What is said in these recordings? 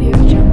Audio Jungle.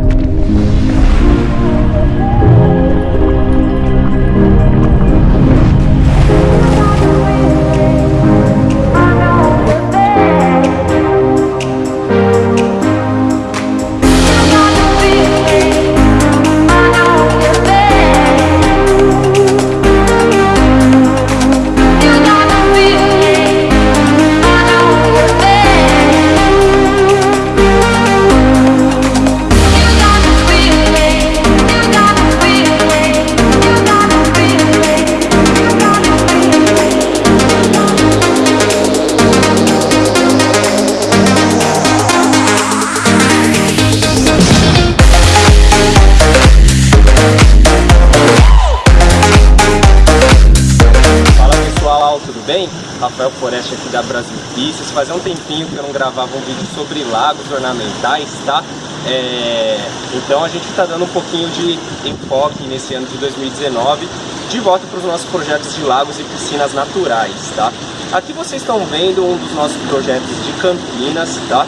Rafael Foreste aqui da Brasil Pistas. Fazia um tempinho que eu não gravava um vídeo sobre lagos ornamentais, tá? É, Então a gente está dando um pouquinho de enfoque nesse ano de 2019 de volta para os nossos projetos de lagos e piscinas naturais, tá? Aqui vocês estão vendo um dos nossos projetos de Campinas, tá?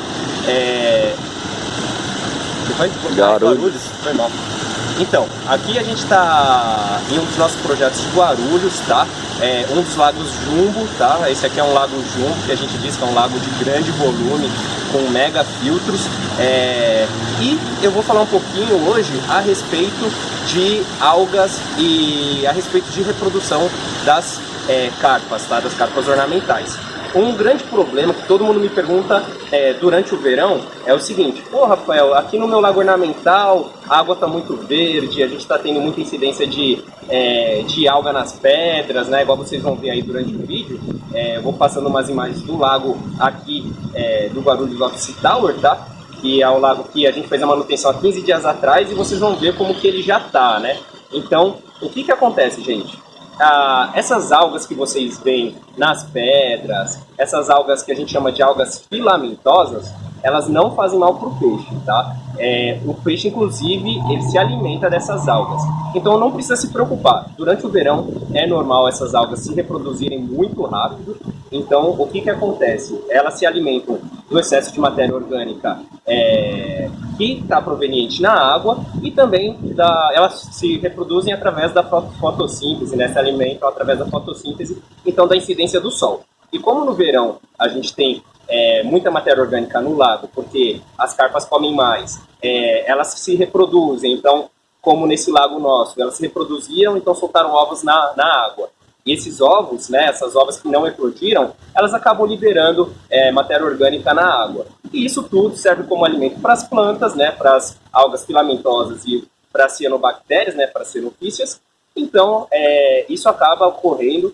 É... Foi? Guarulhos. Foi mal. Então, aqui a gente está em um dos nossos projetos de Guarulhos, tá? É um dos lagos Jumbo, tá? Esse aqui é um lago Jumbo, que a gente diz que é um lago de grande volume, com mega filtros. É, E eu vou falar um pouquinho hoje a respeito de algas e a respeito de reprodução das é, carpas, tá? Das carpas ornamentais. Um grande problema que todo mundo me pergunta é, durante o verão é o seguinte: Pô, Rafael, aqui no meu lago ornamental a água está muito verde, a gente está tendo muita incidência de, é, de alga nas pedras, né? Igual vocês vão ver aí durante o vídeo. É, eu vou passando umas imagens do lago aqui é, do Guarulhos Office Tower, tá? Que é o lago que a gente fez a manutenção há 15 dias atrás e vocês vão ver como que ele já tá, né? Então, o que que acontece, gente? Ah, essas algas que vocês veem nas pedras, essas algas que a gente chama de algas filamentosas, elas não fazem mal para o peixe, tá? É, o peixe, inclusive, ele se alimenta dessas algas. Então não precisa se preocupar. Durante o verão é normal essas algas se reproduzirem muito rápido. Então o que, que acontece? Elas se alimentam do excesso de matéria orgânica é, que está proveniente na água e também da, elas se reproduzem através da fo- fotossíntese, né? se alimentam através da fotossíntese, então da incidência do sol. E como no verão a gente tem é, muita matéria orgânica no lago, porque as carpas comem mais, é, elas se reproduzem, então, como nesse lago nosso, elas se reproduziram, então soltaram ovos na, na água. E esses ovos, né, essas ovas que não eclodiram, elas acabam liberando é, matéria orgânica na água. E isso tudo serve como alimento para as plantas, né, para as algas filamentosas e para as cianobactérias, né, para as cianofícias. Então, é, isso acaba ocorrendo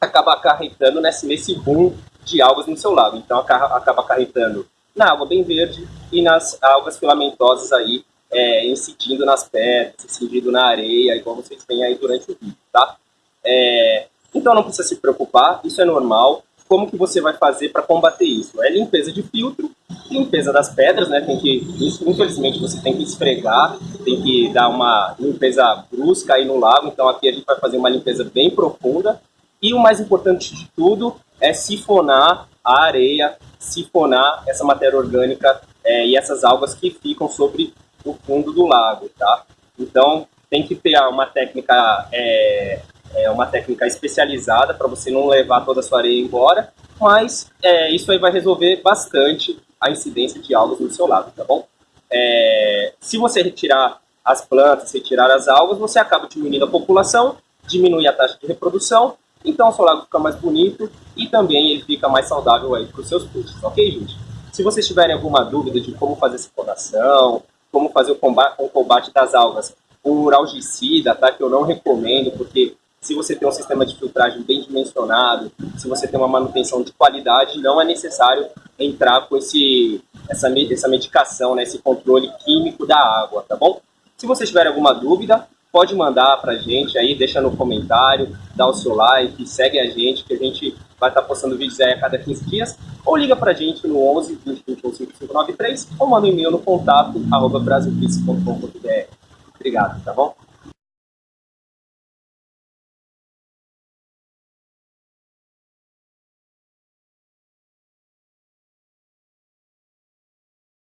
acaba acarretando nesse, nesse boom de algas no seu lago. Então aca- acaba acarretando na água bem verde e nas algas filamentosas aí é, incidindo nas pedras, incidindo na areia, igual vocês veem aí durante o vídeo, tá? É, então não precisa se preocupar, isso é normal. Como que você vai fazer para combater isso? É limpeza de filtro, limpeza das pedras, né? Tem que, infelizmente, você tem que esfregar, tem que dar uma limpeza brusca aí no lago. Então aqui a gente vai fazer uma limpeza bem profunda. E o mais importante de tudo é sifonar a areia, sifonar essa matéria orgânica é, e essas algas que ficam sobre o fundo do lago, tá? Então tem que ter uma técnica, é, é, uma técnica especializada para você não levar toda a sua areia embora, mas é, isso aí vai resolver bastante a incidência de algas no seu lago, tá bom? É, se você retirar as plantas, retirar as algas, você acaba diminuindo a população, diminui a taxa de reprodução, então o seu lago fica mais bonito e também ele fica mais saudável aí para os seus peixes, ok, gente? Se vocês tiverem alguma dúvida de como fazer essa clonação, como fazer o combate, o combate das algas por algicida, tá? Que eu não recomendo, porque se você tem um sistema de filtragem bem dimensionado, se você tem uma manutenção de qualidade, não é necessário entrar com esse, essa, essa medicação, né? Esse controle químico da água, tá bom? Se vocês tiverem alguma dúvida, pode mandar pra gente aí, deixa no comentário, dá o seu like, segue a gente, que a gente vai estar postando vídeos aí a cada 15 dias, ou liga pra gente no 11 20 21 5593, ou manda um e-mail no contato, arroba. Obrigado, tá bom?